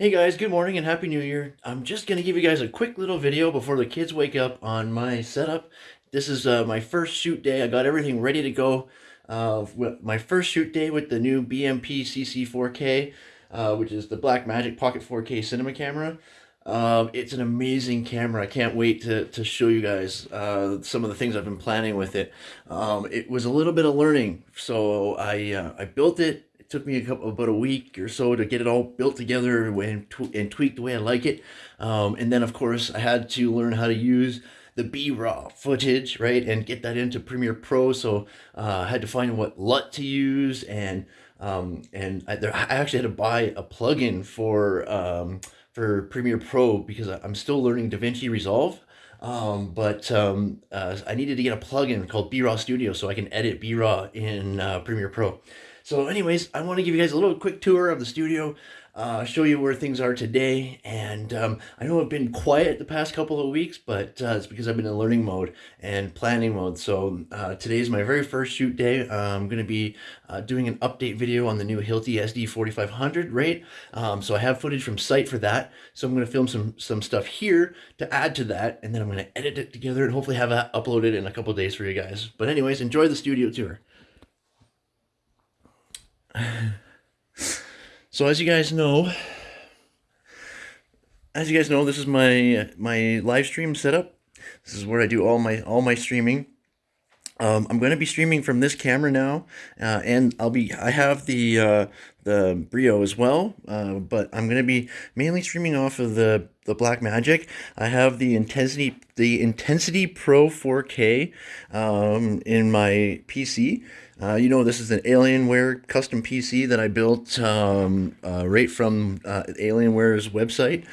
Hey guys, good morning and happy new year. I'm just going to give you guys a quick little video before the kids wake up on my setup. This is uh, my first shoot day. I got everything ready to go. Uh, my first shoot day with the new BMP CC4K, uh, which is the Blackmagic Pocket 4K cinema camera. Um, it's an amazing camera. I can't wait to, to show you guys uh, some of the things I've been planning with it. Um, it was a little bit of learning, so I, uh, I built it took me a couple, about a week or so to get it all built together and, and tweaked the way I like it. Um, and then, of course, I had to learn how to use the B-raw footage, right, and get that into Premiere Pro. So uh, I had to find what LUT to use, and um, and I, there, I actually had to buy a plugin for um, for Premiere Pro because I'm still learning DaVinci Resolve. Um, but um, uh, I needed to get a plugin called B-Raw Studio so I can edit B-Raw in uh, Premiere Pro. So anyways, I want to give you guys a little quick tour of the studio, uh, show you where things are today. And um, I know I've been quiet the past couple of weeks, but uh, it's because I've been in learning mode and planning mode. So uh, today is my very first shoot day. I'm going to be uh, doing an update video on the new Hilti SD4500 right? Um, so I have footage from site for that. So I'm going to film some, some stuff here to add to that. And then I'm going to edit it together and hopefully have that uploaded in a couple days for you guys. But anyways, enjoy the studio tour. so as you guys know, as you guys know, this is my my live stream setup. This is where I do all my all my streaming. Um, I'm going to be streaming from this camera now, uh, and I'll be I have the uh, the Brio as well, uh, but I'm going to be mainly streaming off of the the Blackmagic. I have the intensity the Intensity Pro 4K um, in my PC. Uh, you know, this is an Alienware custom PC that I built um, uh, right from uh, Alienware's website.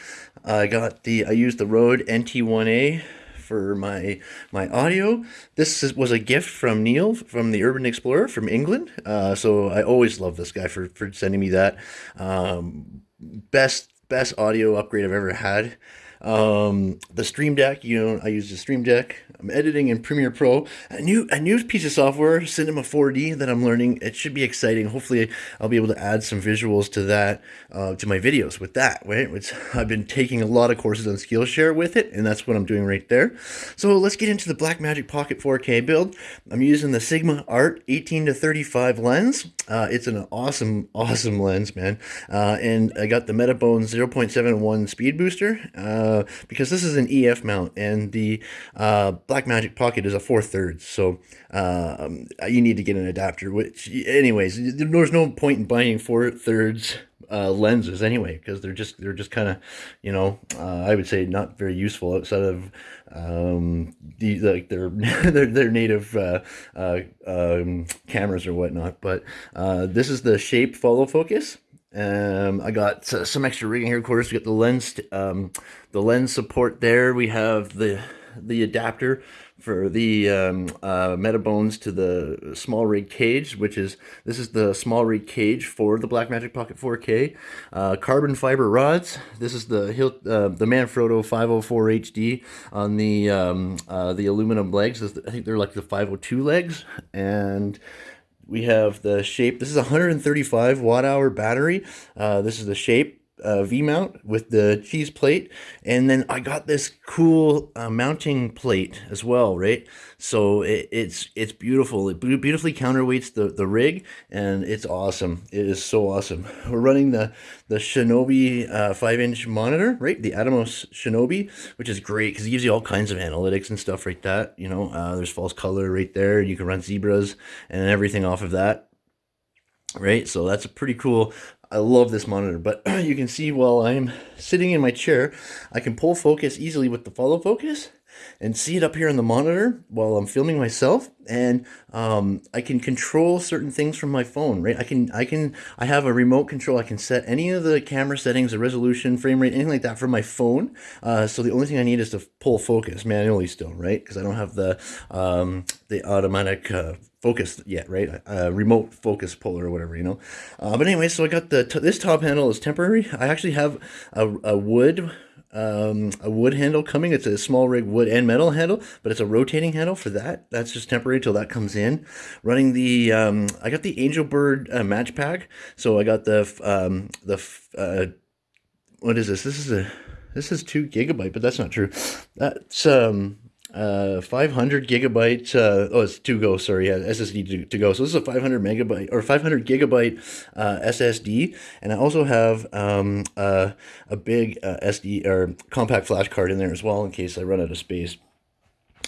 I got the I used the Rode NT1A for my my audio. This is, was a gift from Neil from the Urban Explorer from England. Uh, so I always love this guy for, for sending me that. Um, best best audio upgrade I've ever had. Um, the Stream Deck, you know, I use the Stream Deck. I'm editing in Premiere Pro. A new a new piece of software, Cinema 4D, that I'm learning. It should be exciting. Hopefully, I'll be able to add some visuals to that, uh, to my videos with that. Right, which I've been taking a lot of courses on Skillshare with it, and that's what I'm doing right there. So let's get into the Blackmagic Pocket 4K build. I'm using the Sigma Art 18 to 35 lens. Uh, it's an awesome, awesome lens, man. Uh, and I got the Metabone 0.71 speed booster. Uh, uh, because this is an EF mount and the uh, Blackmagic Pocket is a 4 thirds. So uh, you need to get an adapter, which anyways, there's no point in buying 4 thirds uh, lenses anyway because they're just they're just kind of you know uh, I would say not very useful outside of um, the like their their their native uh, uh, um, cameras or whatnot. But uh, this is the shape follow focus. Um, I got uh, some extra rigging here. Of course, we got the lens, um, the lens support there. We have the the adapter for the um, uh, Metabones to the small rig cage, which is this is the small rig cage for the Blackmagic Pocket 4K. Uh, carbon fiber rods. This is the Hilt, uh, the Manfrotto 504 HD on the um, uh, the aluminum legs. I think they're like the 502 legs and we have the shape. This is a 135 watt hour battery. Uh, this is the shape uh, V-mount with the cheese plate. And then I got this cool uh, mounting plate as well, right? So it, it's it's beautiful. It beautifully counterweights the, the rig, and it's awesome. It is so awesome. We're running the, the Shinobi 5-inch uh, monitor, right? The Atomos Shinobi, which is great because it gives you all kinds of analytics and stuff like that. You know, uh, there's false color right there. You can run zebras and everything off of that right? So that's a pretty cool I love this monitor, but you can see while I'm sitting in my chair, I can pull focus easily with the follow focus and see it up here on the monitor while I'm filming myself and um, I can control certain things from my phone right I can I can I have a remote control I can set any of the camera settings the resolution frame rate anything like that from my phone uh, so the only thing I need is to pull focus manually still right because I don't have the um, the automatic uh, focus yet, right? Uh, remote focus puller or whatever, you know. Uh, but anyway, so I got the this top handle is temporary. I actually have a, a wood um, a wood handle coming. It's a small rig wood and metal handle, but it's a rotating handle for that. That's just temporary till that comes in. Running the, um, I got the Angelbird uh, match pack. So I got the, um, the uh, what is this? This is a this is two gigabyte, but that's not true. That's um uh 500 gigabyte uh oh it's to go sorry yeah ssd to, to go. So this is a 500 megabyte or 500 gigabyte uh ssd and i also have um uh, a big uh, sd or compact flash card in there as well in case i run out of space.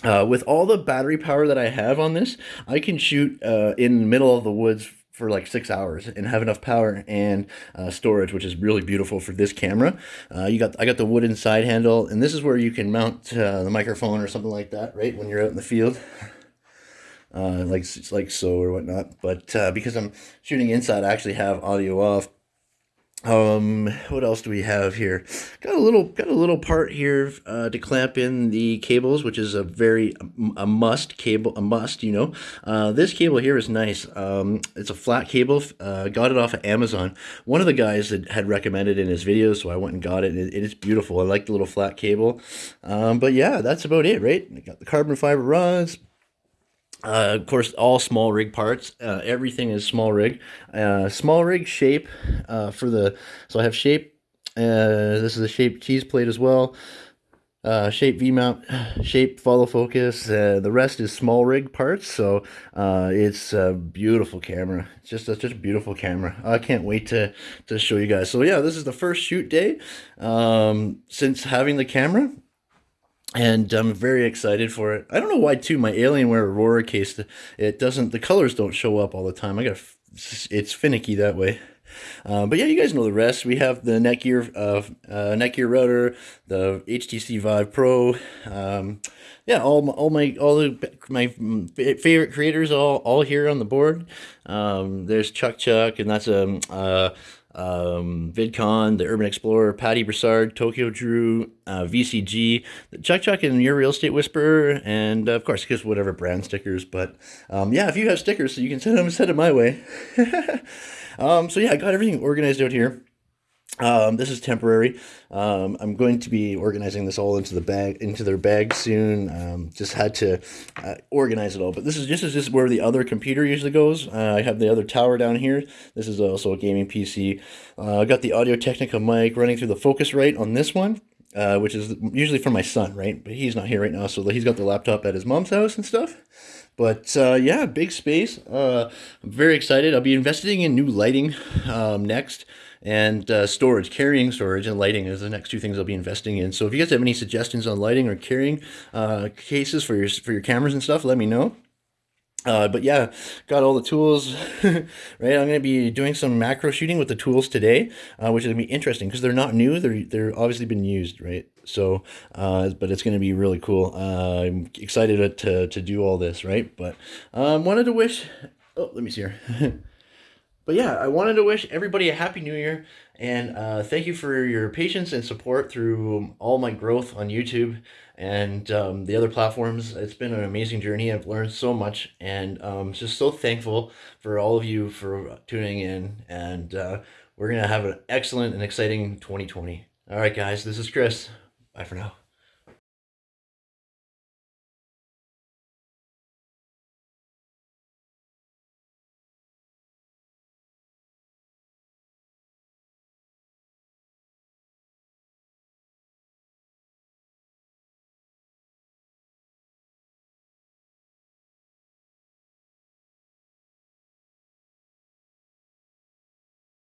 Uh, with all the battery power that I have on this, I can shoot uh, in the middle of the woods for like six hours and have enough power and uh, storage, which is really beautiful for this camera. Uh, you got I got the wooden side handle, and this is where you can mount uh, the microphone or something like that, right? When you're out in the field. Uh, like like so or whatnot, but uh, because I'm shooting inside, I actually have audio off, um, what else do we have here? Got a little, got a little part here uh, to clamp in the cables, which is a very a must cable, a must. You know, uh, this cable here is nice. Um, it's a flat cable. Uh, got it off of Amazon. One of the guys that had recommended in his video so I went and got it. it, it is beautiful. I like the little flat cable. Um, but yeah, that's about it, right? I got the carbon fiber rods, uh, of course, all small rig parts. Uh, everything is small rig. Uh, small rig shape uh, for the. So I have shape. Uh, this is a shape cheese plate as well. Uh, shape V mount, shape follow focus. the rest is small rig parts. So it's a beautiful camera. It's just it's just a beautiful camera. I can't wait to to show you guys. So yeah, this is the first shoot day um, since having the camera and I'm very excited for it. I don't know why too. My Alienware Aurora case, it doesn't. The colors don't show up all the time. I got it's finicky that way. Uh, but yeah, you guys know the rest. We have the Netgear uh, uh, Netgear router, the HTC Vive Pro. Um, yeah, all my, all my all the my favorite creators all all here on the board. Um, there's Chuck Chuck, and that's a um, uh, um, VidCon, the Urban Explorer, Patty Broussard, Tokyo Drew, uh, VCG, Chuck Chuck, and your Real Estate Whisperer, and uh, of course, just whatever brand stickers. But um, yeah, if you have stickers, so you can send them, send them my way. um, so yeah, I got everything organized out here. Um, this is temporary. Um, I'm going to be organizing this all into the bag, into their bag soon. Um, just had to uh, organize it all. But this is just, this is just where the other computer usually goes. Uh, I have the other tower down here. This is also a gaming PC. Uh, I got the Audio Technica mic running through the Focusrite on this one. Uh, which is usually for my son, right? But he's not here right now, so he's got the laptop at his mom's house and stuff. But uh, yeah, big space. Uh, I'm very excited. I'll be investing in new lighting um, next and uh, storage, carrying storage and lighting is the next two things I'll be investing in. So if you guys have any suggestions on lighting or carrying uh, cases for your for your cameras and stuff, let me know. Uh, but yeah, got all the tools, right? I'm going to be doing some macro shooting with the tools today, uh, which is going to be interesting because they're not new. They're, they're obviously been used, right? So, uh, but it's going to be really cool. I'm excited to, to do all this, right? But um, wanted to wish, oh, let me see here. but yeah, I wanted to wish everybody a happy new year and uh, thank you for your patience and support through all my growth on YouTube and um, the other platforms. It's been an amazing journey. I've learned so much and um, just so thankful for all of you for tuning in. And uh, we're going to have an excellent and exciting 2020. All right, guys, this is Chris. Bye for now.